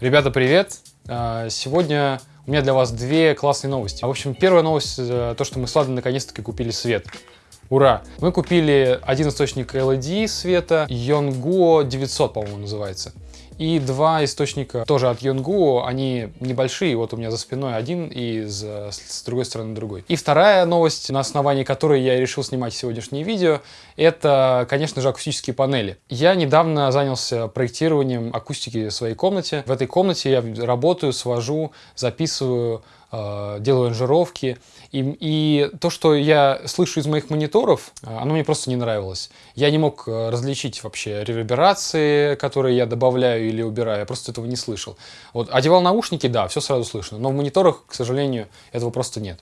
Ребята, привет! А, сегодня у меня для вас две классные новости. В общем, первая новость, э, то, что мы с Владом наконец-таки купили свет. Ура! Мы купили один источник LED света, Yonguo 900, по-моему, называется. И два источника тоже от Yonguo, они небольшие, вот у меня за спиной один и с, с другой стороны другой. И вторая новость, на основании которой я решил снимать сегодняшнее видео, это, конечно же, акустические панели. Я недавно занялся проектированием акустики в своей комнате. В этой комнате я работаю, свожу, записываю делаю аранжировки. И, и то, что я слышу из моих мониторов, э, оно мне просто не нравилось. Я не мог э, различить вообще реверберации, которые я добавляю или убираю, я просто этого не слышал. Вот, одевал наушники, да, все сразу слышно, но в мониторах, к сожалению, этого просто нет.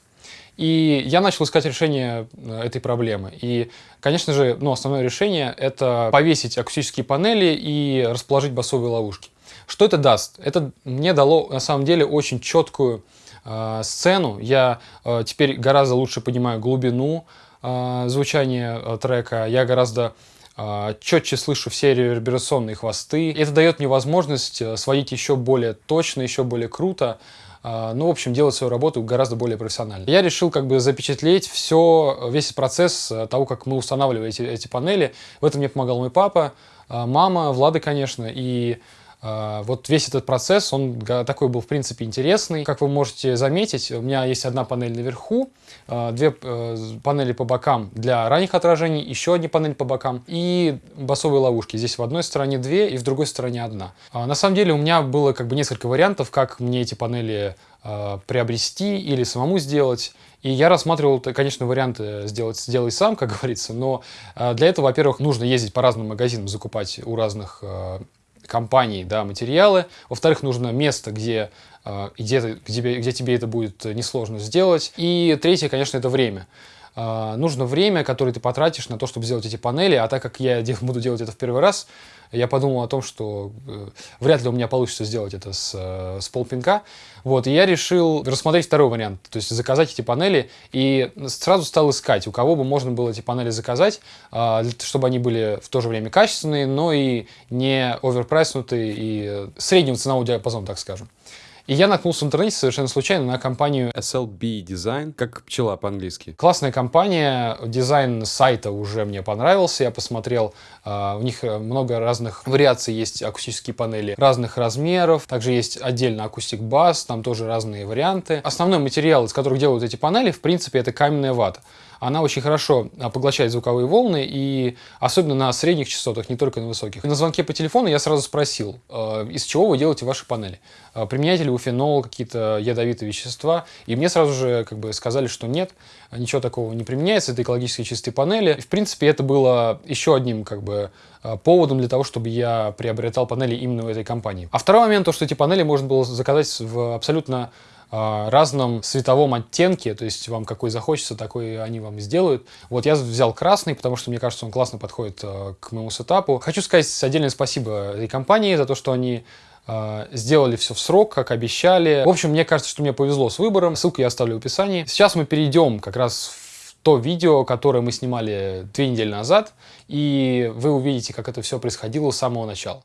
И я начал искать решение этой проблемы. И, конечно же, ну, основное решение – это повесить акустические панели и расположить басовые ловушки. Что это даст? Это мне дало, на самом деле, очень четкую э, сцену. Я э, теперь гораздо лучше понимаю глубину э, звучания э, трека. Я гораздо э, четче слышу все реверберационные хвосты. Это дает мне возможность э, сводить еще более точно, еще более круто. Uh, ну, в общем, делать свою работу гораздо более профессионально. Я решил как бы запечатлеть все, весь процесс того, как мы устанавливали эти, эти панели. В этом мне помогал мой папа, мама, Влада, конечно, и вот весь этот процесс, он такой был, в принципе, интересный. Как вы можете заметить, у меня есть одна панель наверху, а, две э, панели по бокам для ранних отражений, еще одни панель по бокам и басовые ловушки. Здесь в одной стороне две и в другой стороне одна. А, на самом деле у меня было как бы несколько вариантов, как мне эти панели приобрести или самому сделать. И я рассматривал, конечно, варианты сделать «сделай сам», как говорится, но для этого, во-первых, нужно ездить по разным магазинам, закупать у разных компании да, материалы. Во-вторых, нужно место, где, э, где, где, где тебе это будет несложно сделать. И третье, конечно, это время. Э, нужно время, которое ты потратишь на то, чтобы сделать эти панели, а так как я буду делать это в первый раз, я подумал о том, что э, вряд ли у меня получится сделать это с, э, с полпинка. Вот, и я решил рассмотреть второй вариант, то есть заказать эти панели, и сразу стал искать, у кого бы можно было эти панели заказать, э, чтобы они были в то же время качественные, но и не оверпрайснутые, и среднего ценового диапазона, так скажем. И я наткнулся в интернете совершенно случайно на компанию SLB Design, как пчела по-английски. Классная компания, дизайн сайта уже мне понравился, я посмотрел, uh, у них много разных вариаций есть акустические панели разных размеров, также есть отдельно акустик бас, там тоже разные варианты. Основной материал, из которых делают эти панели, в принципе, это каменная вата она очень хорошо а, поглощает звуковые волны, и особенно на средних частотах, не только на высоких. На звонке по телефону я сразу спросил, а, из чего вы делаете ваши панели? А, применяете ли вы фенол, какие-то ядовитые вещества? И мне сразу же как бы сказали, что нет, ничего такого не применяется, это экологически чистые панели. В принципе, это было еще одним как бы поводом для того, чтобы я приобретал панели именно в этой компании. А второй момент, то, что эти панели можно было заказать в абсолютно разном цветовом оттенке, то есть вам какой захочется, такой они вам сделают. Вот я взял красный, потому что мне кажется, он классно подходит э, к моему сетапу. Хочу сказать отдельное спасибо этой компании за то, что они э, сделали все в срок, как обещали. В общем, мне кажется, что мне повезло с выбором. Ссылку я оставлю в описании. Сейчас мы перейдем как раз в то видео, которое мы снимали две недели назад, и вы увидите, как это все происходило с самого начала.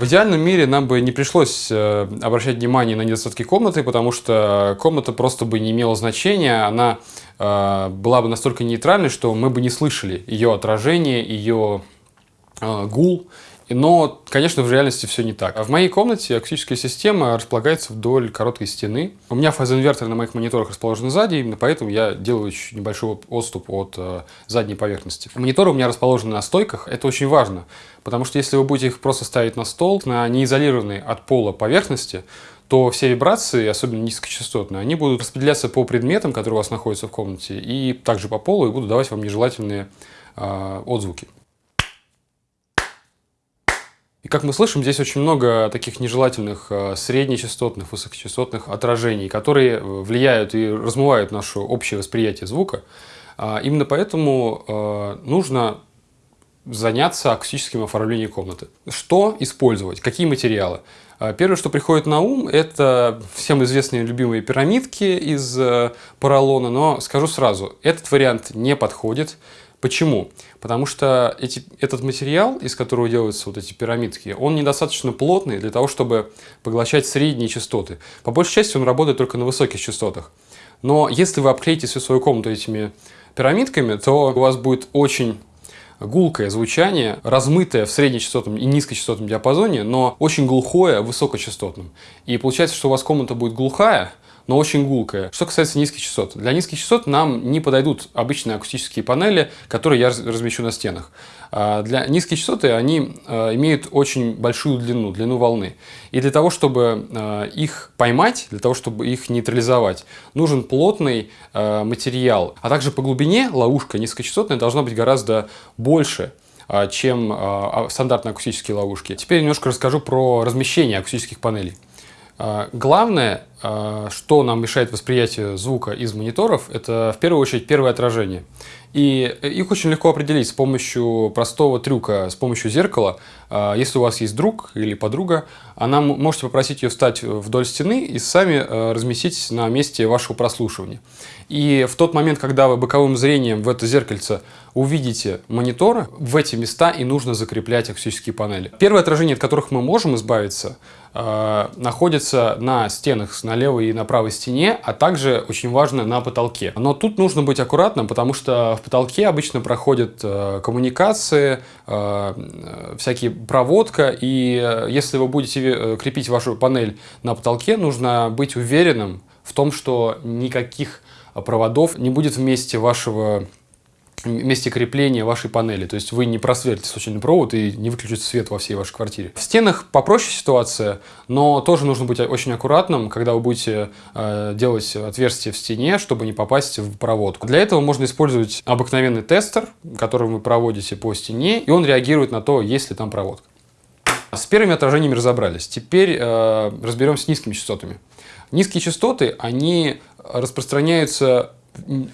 В идеальном мире нам бы не пришлось э, обращать внимание на недостатки комнаты, потому что комната просто бы не имела значения, она э, была бы настолько нейтральной, что мы бы не слышали ее отражение, ее гул но, конечно, в реальности все не так. В моей комнате акустическая система располагается вдоль короткой стены. У меня фазоинвертор на моих мониторах расположен сзади, именно поэтому я делаю небольшой отступ от э, задней поверхности. Мониторы у меня расположены на стойках, это очень важно, потому что если вы будете их просто ставить на стол, на неизолированной от пола поверхности, то все вибрации, особенно низкочастотные, они будут распределяться по предметам, которые у вас находятся в комнате, и также по полу, и будут давать вам нежелательные э, отзвуки. Как мы слышим, здесь очень много таких нежелательных э, среднечастотных, высокочастотных отражений, которые э, влияют и размывают наше общее восприятие звука. А, именно поэтому э, нужно заняться акустическим оформлением комнаты. Что использовать? Какие материалы? А, первое, что приходит на ум, это всем известные любимые пирамидки из поролона, но скажу сразу, этот вариант не подходит Почему? Потому что эти, этот материал, из которого делаются вот эти пирамидки, он недостаточно плотный для того, чтобы поглощать средние частоты. По большей части он работает только на высоких частотах. Но если вы обклеите всю свою комнату этими пирамидками, то у вас будет очень гулкое звучание, размытое в среднечастотном и низкочастотном диапазоне, но очень глухое в высокочастотном. И получается, что у вас комната будет глухая, но очень гулкая. Что касается низких частот. Для низких частот нам не подойдут обычные акустические панели, которые я размещу на стенах. А для низких частоты они а, имеют очень большую длину, длину волны. И для того, чтобы а, их поймать, для того, чтобы их нейтрализовать, нужен плотный материал. А также по глубине ловушка низкочастотная должна быть гораздо больше чем стандартные акустические ловушки. Теперь немножко расскажу про размещение акустических панелей. Главное а, что нам мешает восприятию звука из мониторов, это в первую очередь первое отражение. И их очень легко определить с помощью простого трюка, с помощью зеркала. А, если у вас есть друг или подруга, она можете попросить ее встать вдоль стены и сами а, разместить на месте вашего прослушивания. И в тот момент, когда вы боковым зрением в это зеркальце увидите мониторы, в эти места и нужно закреплять акустические панели. Первое отражение, от которых мы можем избавиться, находится на стенах на левой и на правой стене, а также, очень важно, на потолке. Но тут нужно быть аккуратным, потому что в потолке обычно проходят э, коммуникации, э, всякие проводка, и э, если вы будете э, крепить вашу панель на потолке, нужно быть уверенным в том, что никаких проводов не будет вместе вашего месте крепления вашей панели. То есть вы не просверлите случайный провод и не выключите свет во всей вашей квартире. В стенах попроще ситуация, но тоже нужно быть очень аккуратным, когда вы будете э, делать отверстие в стене, чтобы не попасть в проводку. Для этого можно использовать обыкновенный тестер, который вы проводите по стене, и он реагирует на то, есть ли там проводка. С первыми отражениями разобрались. Теперь э, разберемся с низкими частотами. Низкие частоты, они распространяются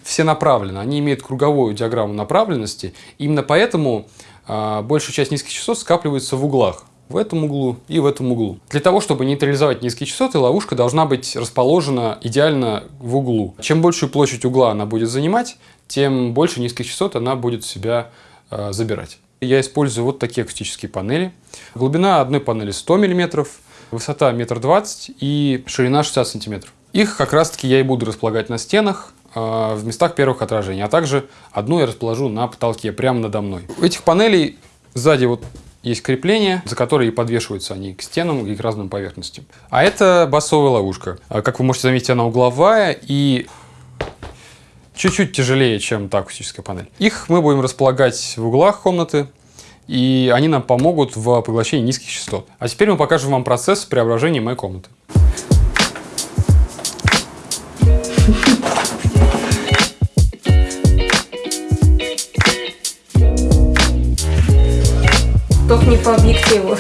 все направлены, они имеют круговую диаграмму направленности. Именно поэтому э, большая часть низких частот скапливается в углах. В этом углу и в этом углу. Для того, чтобы нейтрализовать низкие частоты, ловушка должна быть расположена идеально в углу. Чем большую площадь угла она будет занимать, тем больше низких частот она будет себя э, забирать. Я использую вот такие акустические панели. Глубина одной панели 100 мм, высота 1,20 м и ширина 60 см. Их как раз таки я и буду располагать на стенах, в местах первых отражений, а также одну я расположу на потолке, прямо надо мной. У этих панелей сзади вот есть крепление, за которые подвешиваются они к стенам и к разным поверхностям. А это басовая ловушка. Э, как вы можете заметить, она угловая и чуть-чуть тяжелее, чем та акустическая панель. Их мы будем располагать в углах комнаты, и они нам помогут в поглощении низких частот. А теперь мы покажем вам процесс преображения моей комнаты. Объективу.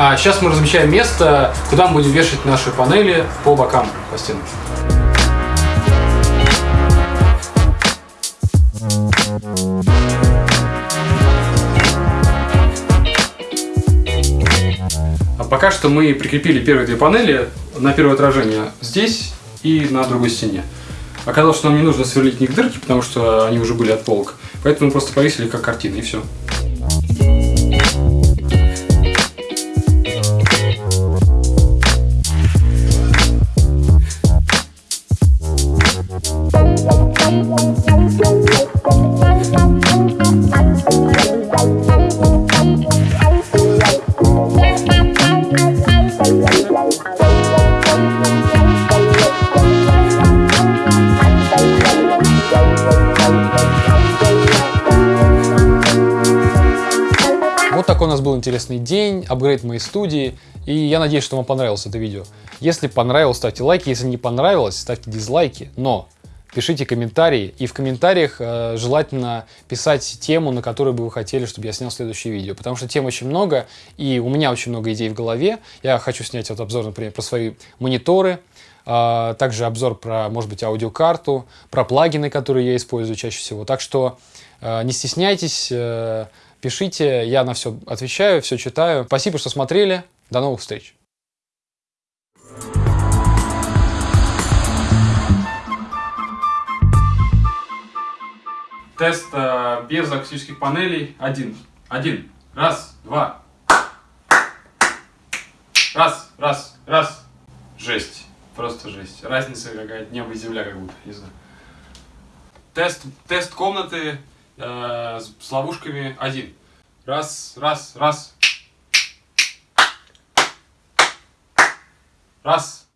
А сейчас мы размещаем место, куда мы будем вешать наши панели по бокам, по стенам. Пока что мы прикрепили первые две панели на первое отражение здесь и на другой стене. Оказалось, что нам не нужно сверлить них дырки, потому что они уже были от полок. Поэтому мы просто повесили как картины и все. Интересный день, апгрейд моей студии, и я надеюсь, что вам понравилось это видео. Если понравилось, ставьте лайки, если не понравилось, ставьте дизлайки, но пишите комментарии, и в комментариях э, желательно писать тему, на которую бы вы хотели, чтобы я снял следующее видео, потому что тем очень много, и у меня очень много идей в голове. Я хочу снять вот обзор, например, про свои мониторы, а, также обзор про, может быть, аудиокарту, про плагины, которые я использую чаще всего. Так что э, не стесняйтесь, э, пишите, я на все отвечаю, все читаю. Спасибо, что смотрели. До новых встреч. Тест э, без акустических панелей. Один. Один. Раз, два. Раз, раз, раз. Жесть. Просто жесть. Разница какая-то небо и земля как будто, не знаю. Тест, тест комнаты э, с, ловушками один. Раз, раз, раз. Раз.